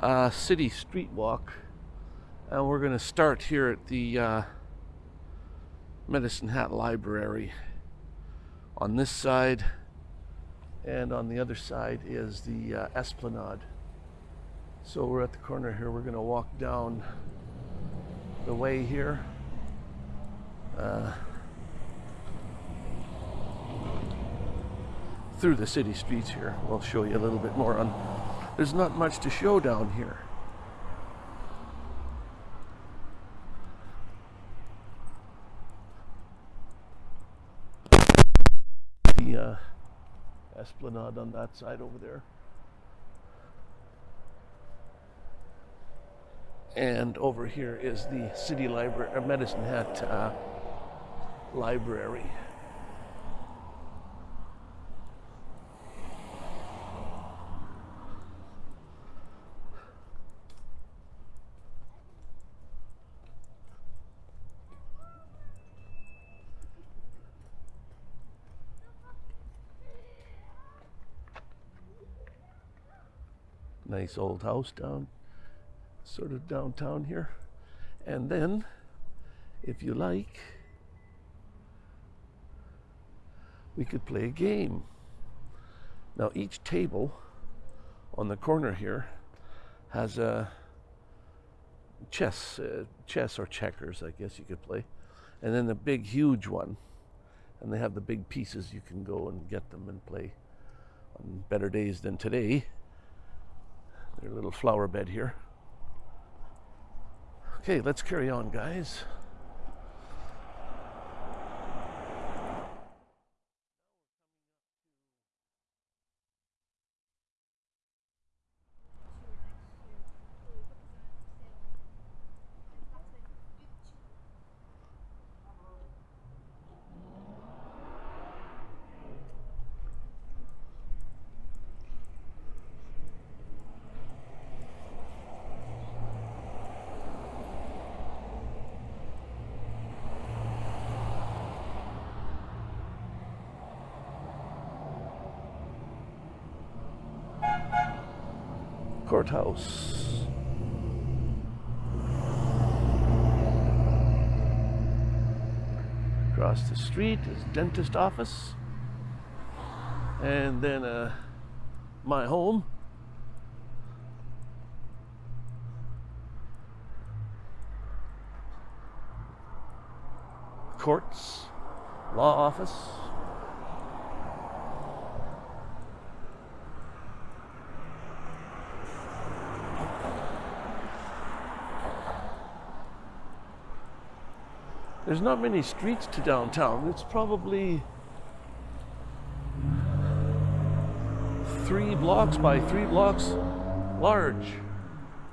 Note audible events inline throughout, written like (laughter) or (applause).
uh, city street walk, and we're going to start here at the uh, Medicine Hat Library. On this side, and on the other side is the uh, Esplanade. So we're at the corner here. We're going to walk down the way here. Uh, through the city streets here. We'll show you a little bit more on. There's not much to show down here. The uh, esplanade on that side over there. And over here is the city library, or Medicine Hat uh, Library. Nice old house down, sort of downtown here. And then, if you like, we could play a game. Now, each table on the corner here has a chess, uh, chess or checkers, I guess you could play, and then the big, huge one. And they have the big pieces. You can go and get them and play on better days than today. Their little flower bed here. Okay, let's carry on, guys. Courthouse. Across the street is dentist office. And then uh, my home. Courts, law office. There's not many streets to downtown. It's probably three blocks by three blocks large.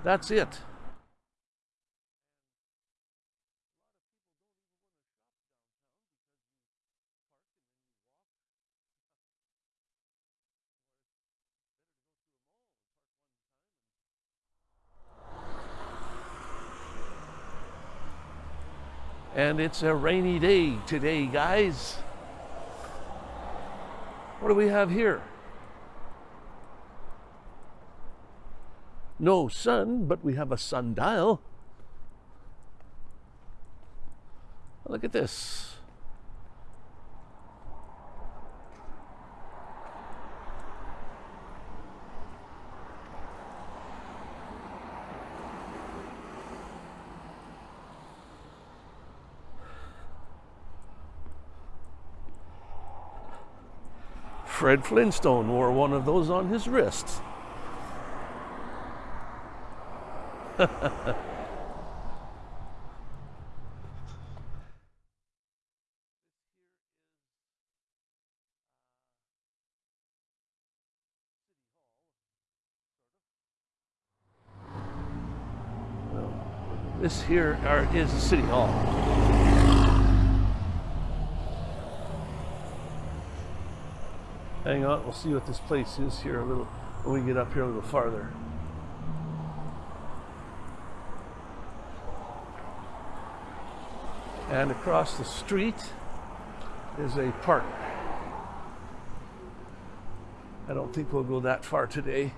That's it. And it's a rainy day today, guys. What do we have here? No sun, but we have a sundial. Look at this. Fred Flintstone wore one of those on his wrist. (laughs) This here is the city hall. Hang on, we'll see what this place is here a little when we get up here a little farther. And across the street is a park. I don't think we'll go that far today.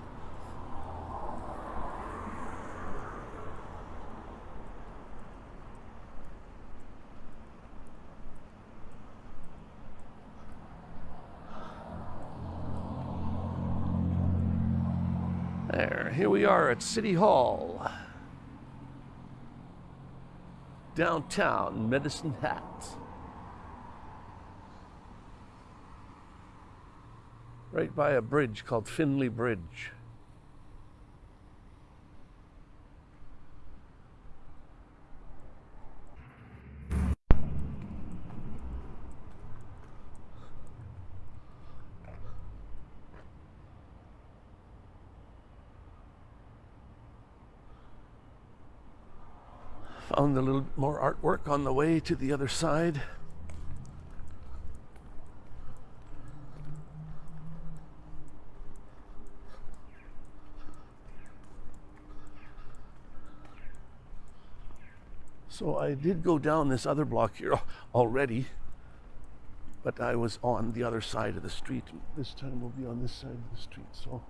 There, here we are at City Hall. Downtown Medicine Hat. Right by a bridge called Finlay Bridge. Found a little more artwork on the way to the other side. So I did go down this other block here already, but I was on the other side of the street. This time we'll be on this side of the street. So.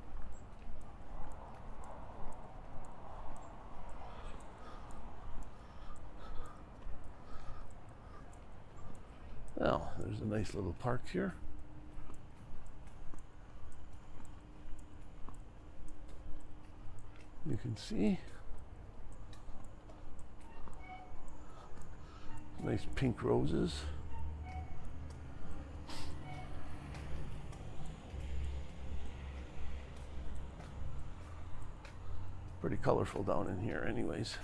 Well, there's a nice little park here. You can see. Nice pink roses. Pretty colorful down in here anyways.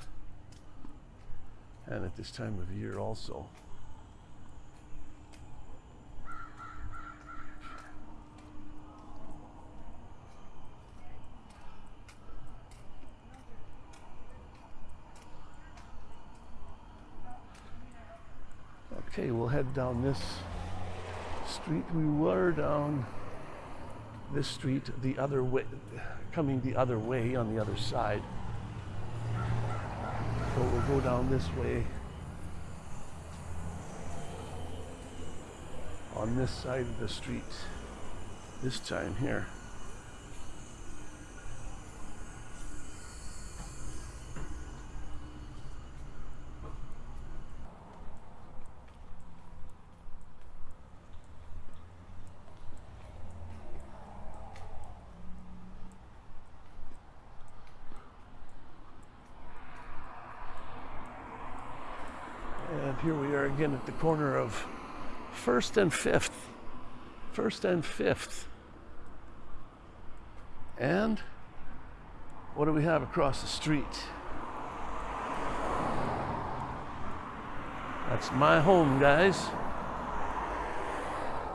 And at this time of year also. Okay, we'll head down this street. We were down this street the other way, coming the other way on the other side. So we'll go down this way on this side of the street this time here. Again at the corner of First and Fifth. First and Fifth. And what do we have across the street? That's my home, guys.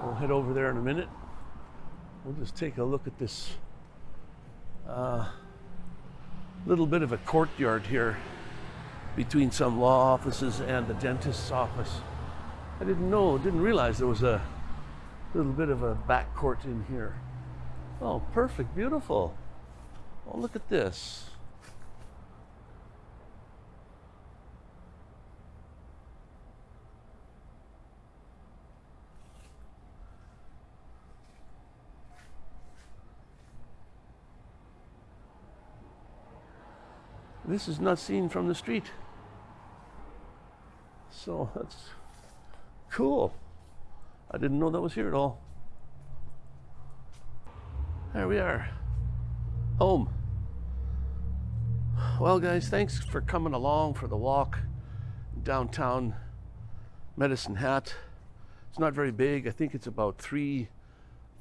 We'll head over there in a minute. We'll just take a look at this uh, little bit of a courtyard here between some law offices and the dentist's office. I didn't know, didn't realize there was a little bit of a back court in here. Oh, perfect, beautiful. Oh, look at this. This is not seen from the street. So (laughs) that's cool. I didn't know that was here at all. There we are. Home. Well, guys, thanks for coming along for the walk downtown Medicine Hat. It's not very big. I think it's about three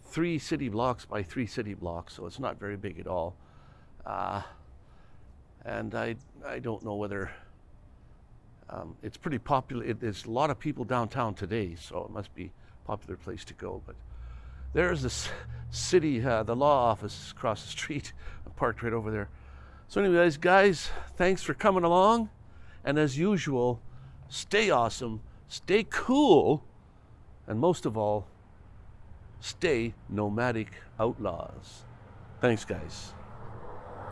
three city blocks by three city blocks, so it's not very big at all. Uh, and I I don't know whether um, it's pretty popular. It, there's a lot of people downtown today, so it must be a popular place to go. But there's this city, uh, the law office across the street, (laughs) parked right over there. So, anyways, guys, thanks for coming along, and as usual, stay awesome, stay cool, and most of all, stay nomadic outlaws. Thanks, guys.